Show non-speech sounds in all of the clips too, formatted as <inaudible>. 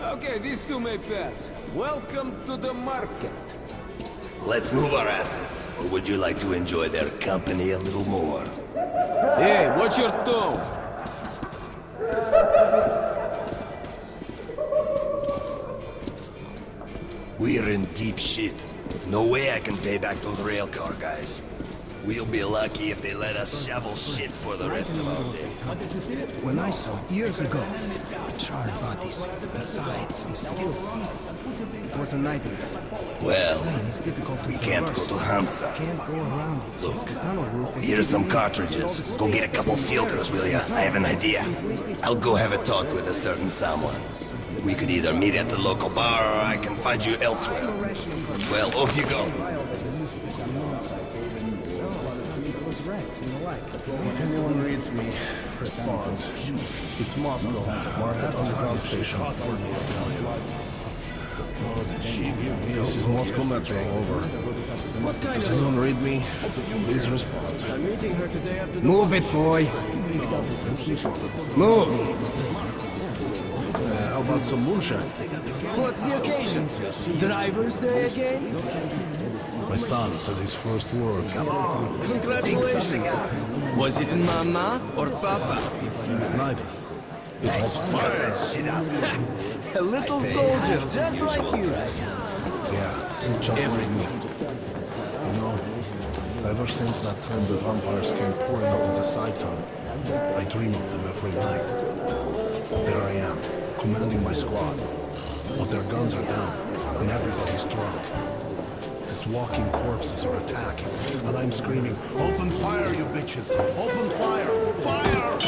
Okay, these two may pass. Welcome to the market. Let's move our asses. Or would you like to enjoy their company a little more? Hey, watch your tone. We're in deep shit. No way I can pay back those railcar guys. We'll be lucky if they let us shovel shit for the rest of our days. When I saw it years ago, charred bodies, inside some still seething. It was a nightmare. Well, It's difficult to we can't go traverse. to Hansa. Can't go around it since the tunnel roof is Here's some giving me all cartridges. Go get a couple filters, will ya? I have an idea. I'll go have a talk with a certain someone. We could either meet at the local bar or I can find you elsewhere. Well, off you go. If anyone reads me, responds. It's Moscow, Market Underground Station. This is Moscow Metro, over. What kind Does anyone read me? Please respond. I'm meeting her today after. Move it, boy. Move. Uh, how about some moonshine? What's the occasion? Driver's Day again? My son said his first word. Come on, Congratulations. Was it mama or papa? Neither. It was fire. A little soldier, just like you. Yeah, just like me. You know, ever since that time the vampires came pouring out of the side tunnel, I dream of them every night. There I am, commanding my squad. But their guns are down, and everybody's drunk. Walking corpses are attacking, and I'm screaming, Open fire, you bitches! Open fire! Fire!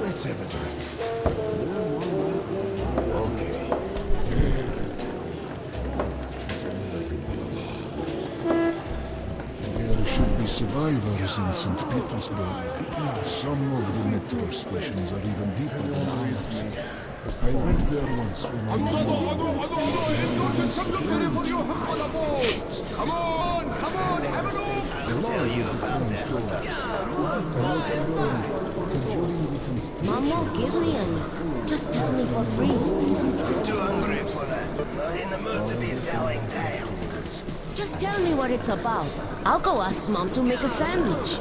Let's have a drink. Survivors in St. Petersburg. Some of the metro stations are even deeper than ours. I went there once when I was Come on, come on, have a look! Mom won't give me any. Just tell me for free. Too hungry for that. Not in the mood to be telling tales. Just tell me what it's about. I'll go ask Mom to make a sandwich.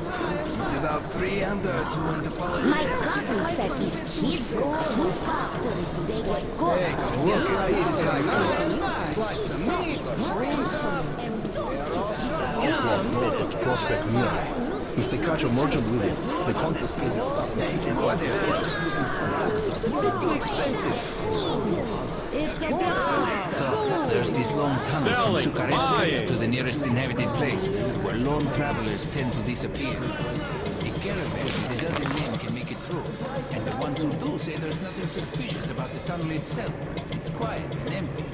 It's about three unders who want to politics. My cousin said if kids go too far, they get caught. Outlaw Gold at Prospect Mira. If they catch a merchant with it, they confiscate his stuff and take him away. It's a bit So, there's this long tunnel from Sukharevsk to the nearest inhabited place, where lone travelers tend to disappear. A caravan with a dozen men can make it through, and the ones who do say there's nothing suspicious about the tunnel itself. It's quiet and empty.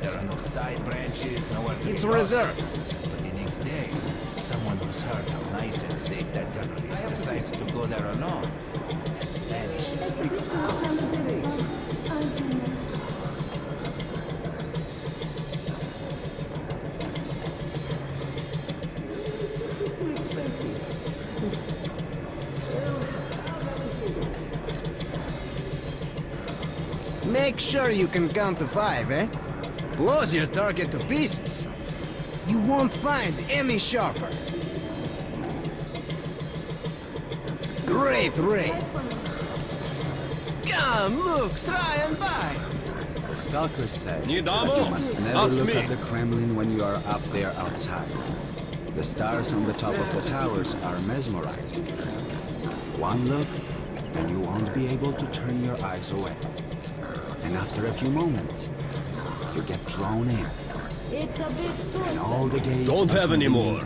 There are no side branches, nowhere to It's reserved. But the next day, someone who's heard how nice and safe that tunnel is decides to go there alone. And vanishes like a ghost. Make sure you can count to five, eh? Blows your target to pieces. You won't find any sharper. Great raid. Come, look, try and buy. The stalkers say Не that you must never Ask look me. at the Kremlin when you are up there outside. The stars on the top of the towers are mesmerizing. One look, and you won't be able to turn your eyes away. And after a few moments, you get drawn in, It's a bit too and all the gates Don't have any more.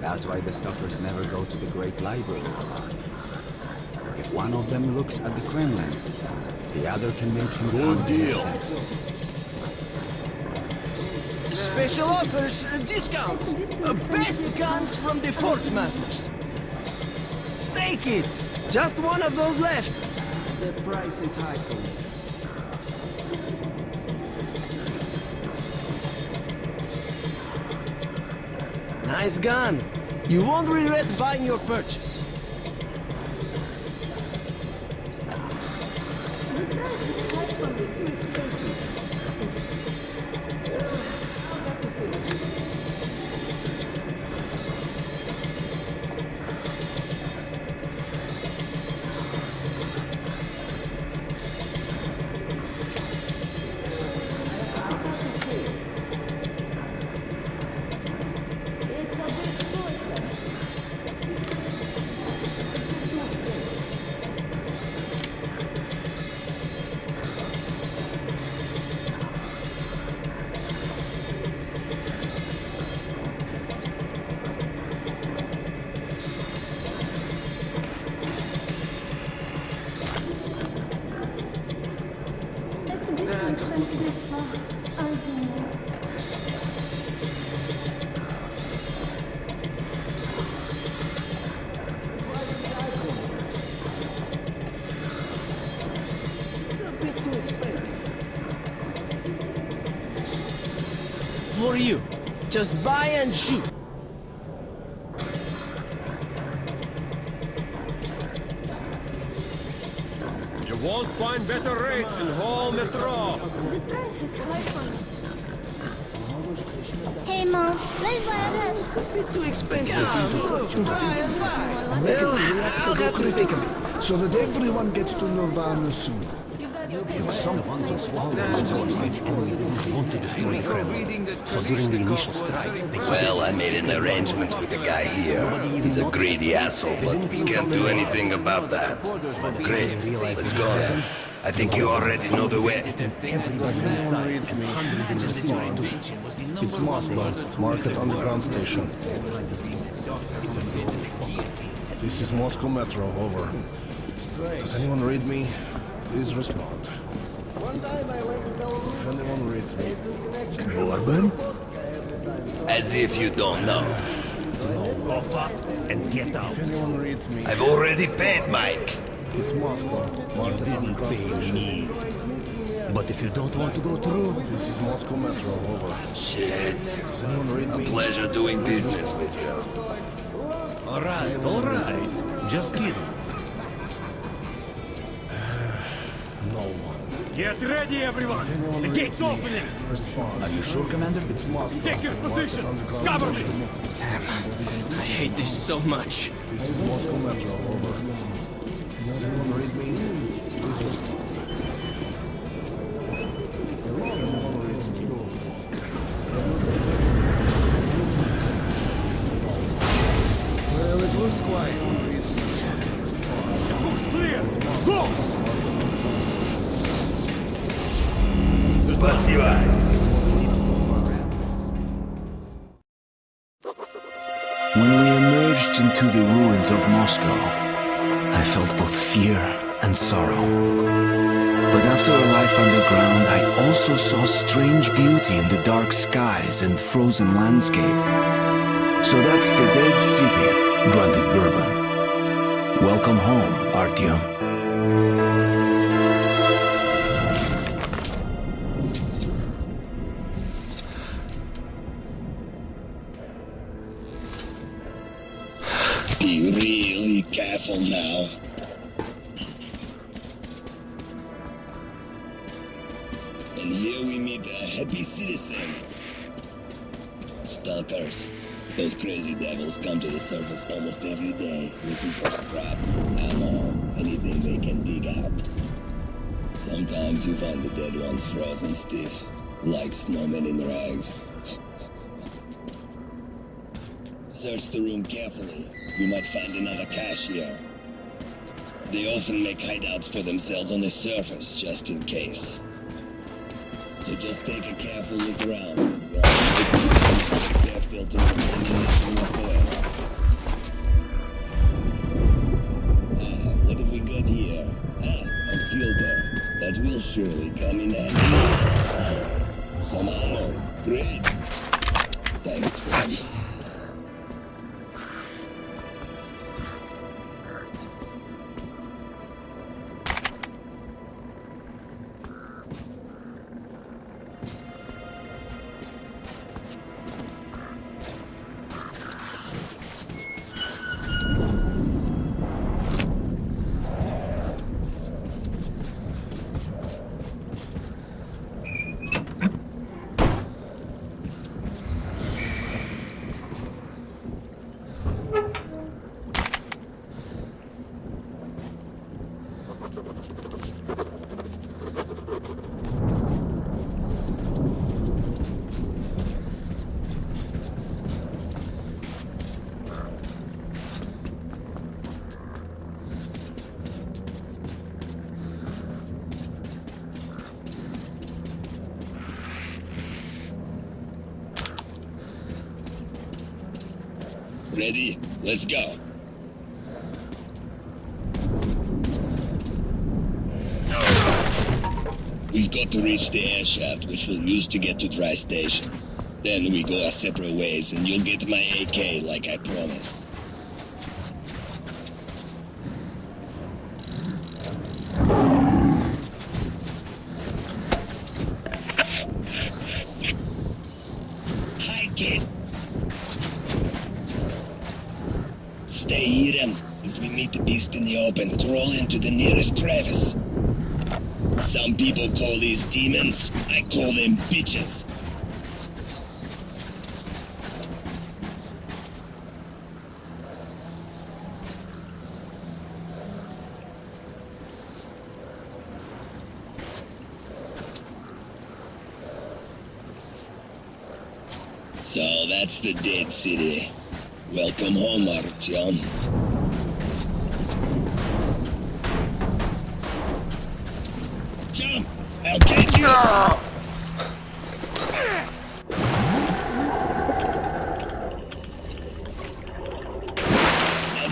That's why the stalkers never go to the Great Library. If one of them looks at the Kremlin, the other can make him Good come to his deal. Special offers, uh, discounts. Uh, best guns from the Fort Masters. Take it! Just one of those left. The price is high for me. Nice gun. You won't regret buying your purchase. Just buy and shoot. You won't find better rates in whole Metro. The price is high for. Hey mom, let's buy a dress. It's a bit too expensive. Well, I'll have to think of it. So that everyone gets to Nirvana soon. You got your Some ones of swallows just said enemy didn't want to destroy Kremlin. So during the initial strike, they Well, I made an arrangement with the guy here. He's a greedy asshole, but we can't do anything about that. Great, let's go then. I think you already know the way. It's Moscow, Market Underground Station. This is Moscow Metro, over. Does anyone read me? Please respond. If anyone reads me, Bourbon? As if you don't know. Go fuck and get out. if anyone reads me, I've already paid Mike. it's Moscow, You didn't pay me. But if you don't want to go through, This is Moscow Metro, over. Shit. Does anyone read A me? pleasure doing business with you. all right, all right. Just kidding. <sighs> No one. Get ready, everyone. The gate's opening. Are you sure, Commander? It's Moscow. Take your Market positions. Cover me. Damn, I hate this so much. This is Moscow Metro, over. Does anyone read me? Also saw strange beauty in the dark skies and frozen landscape. So that's the dead city, grunted Bourbon. Welcome home, Artyom. Be really careful now. Citizen. Stalkers. Those crazy devils come to the surface almost every day, looking for scrap, ammo, anything they can dig out. Sometimes you find the dead ones frozen stiff, like snowmen in rags. Search the room carefully. You might find another cache here. They often make hideouts for themselves on the surface, just in case. So just take a careful look around. Ah, what have we got here? Ah, a filter. That will surely come in handy. Some ammo. Great. Ready? Let's go. We've got to reach the air shaft, which we'll use to get to Dry Station. Then we go our separate ways, and you'll get my AK like I promised. Hi, kid. Stay here and if we meet the beast in the into the nearest crevice. Some people call these demons. I call them bitches. So that's the dead city. Welcome home, Artyom.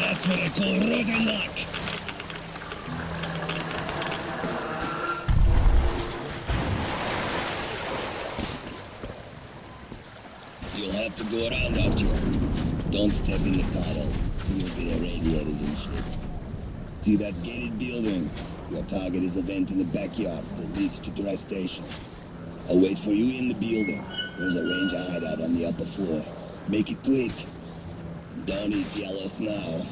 That's what I call rotten luck. You'll have to go around out here. Don't step in the puddles. You'll get irradiated and shit. See that gated building? Your target is a vent in the backyard that leads to dry station. I'll wait for you in the building. There's a ranger hideout on the upper floor. Make it quick. Don't eat yellows now.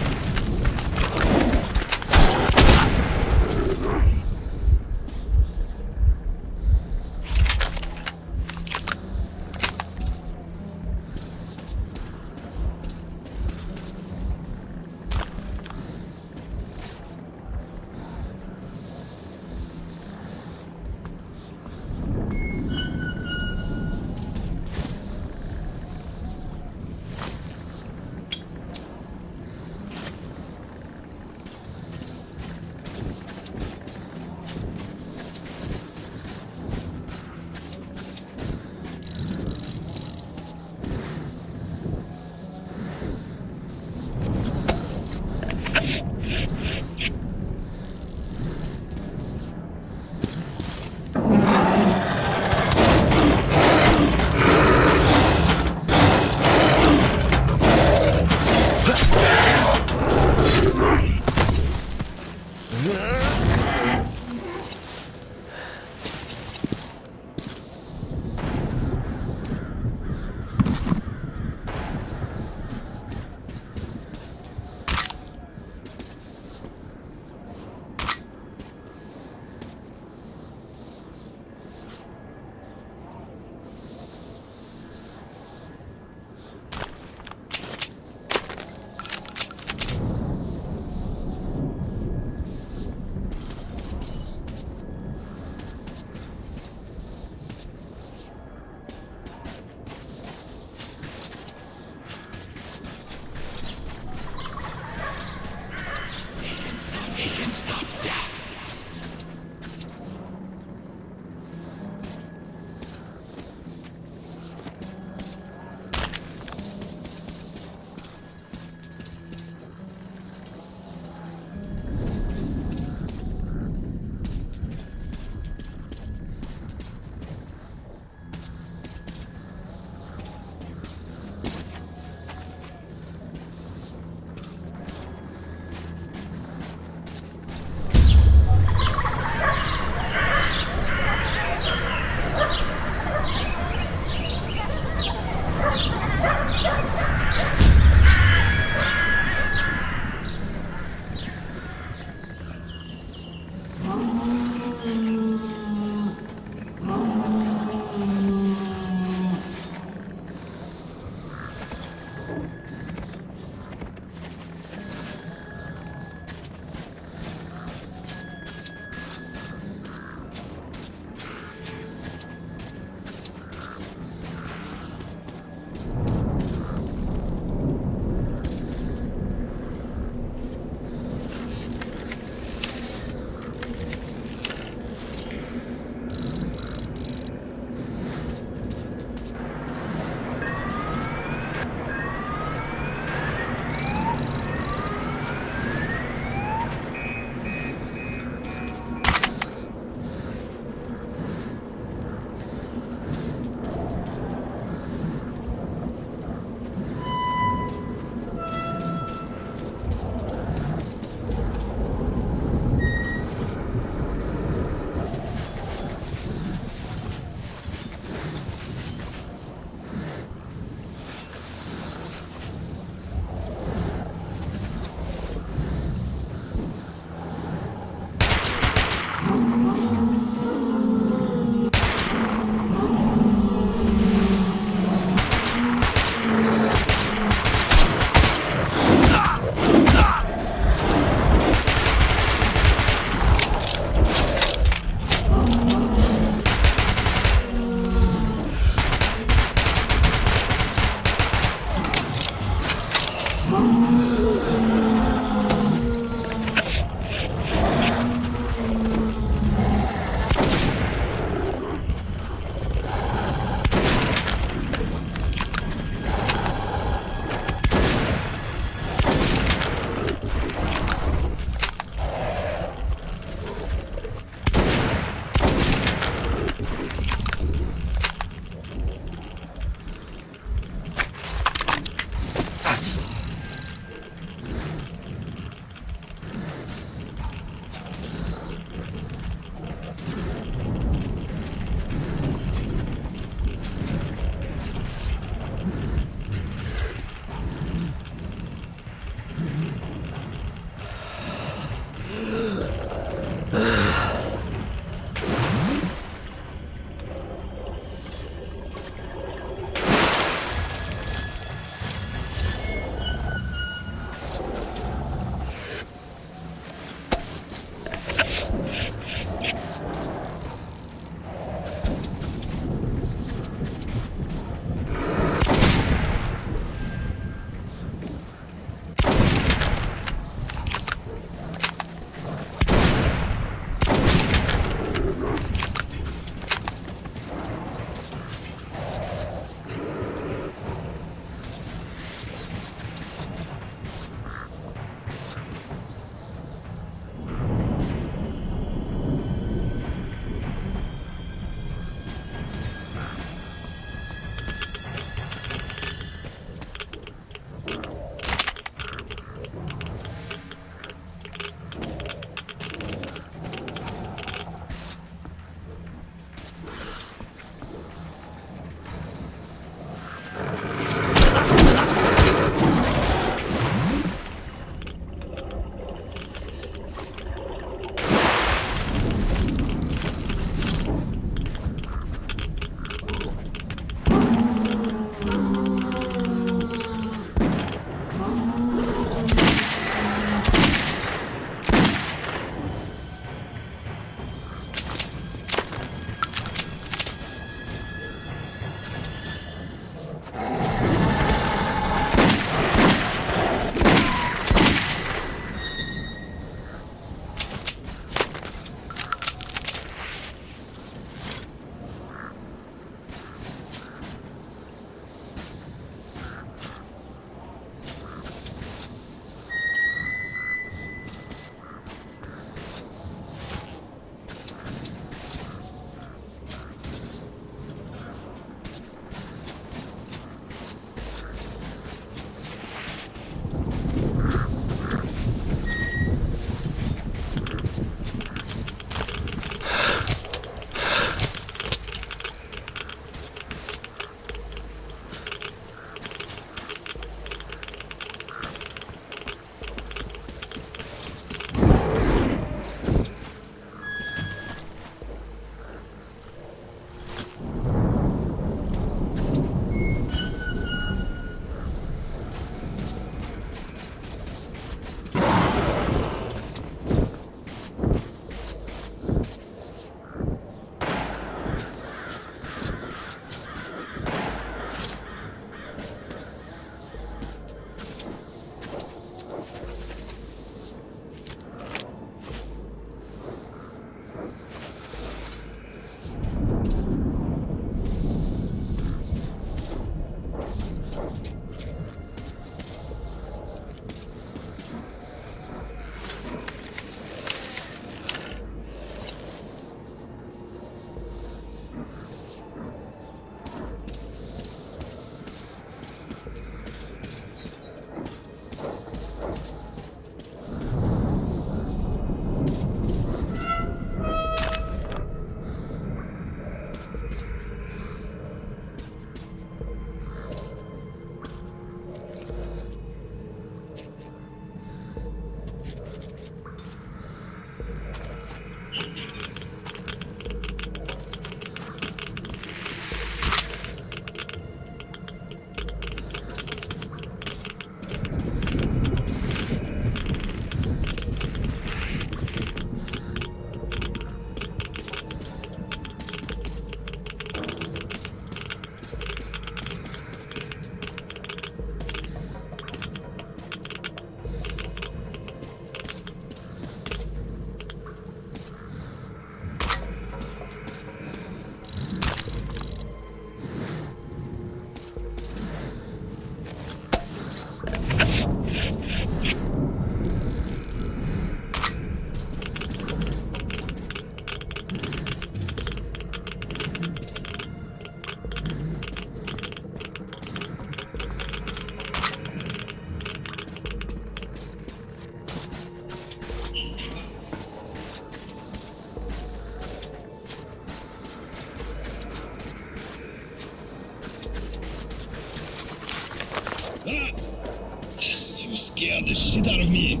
Shit out of me.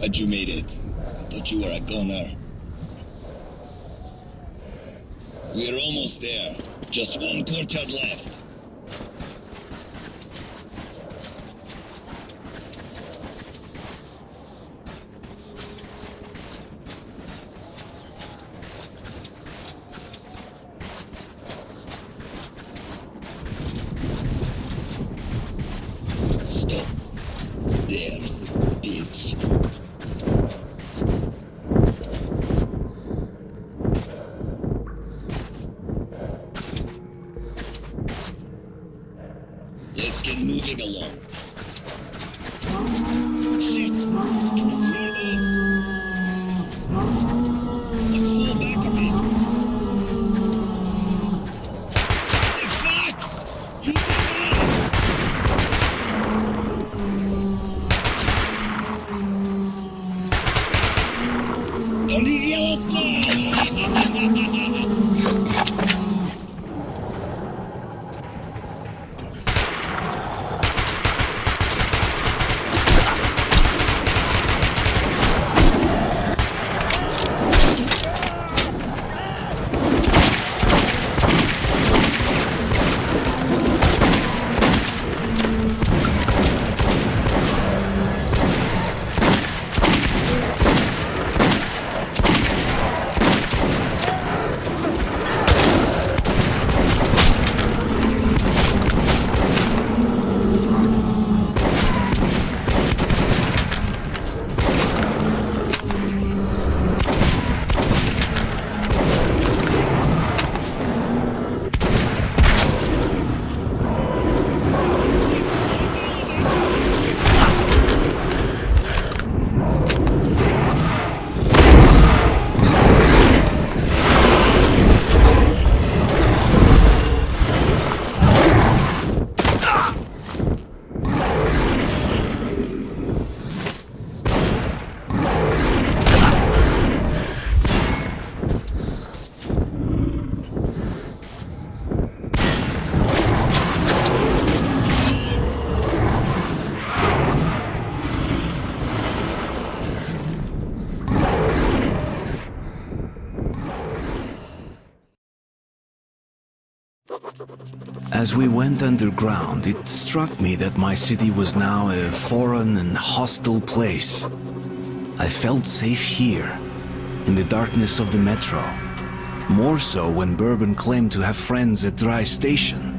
But you made it. I thought you were a goner. We're almost there. Just one courtyard left. There's the bitch. As we went underground, it struck me that my city was now a foreign and hostile place. I felt safe here, in the darkness of the metro. More so when Bourbon claimed to have friends at Dry Station.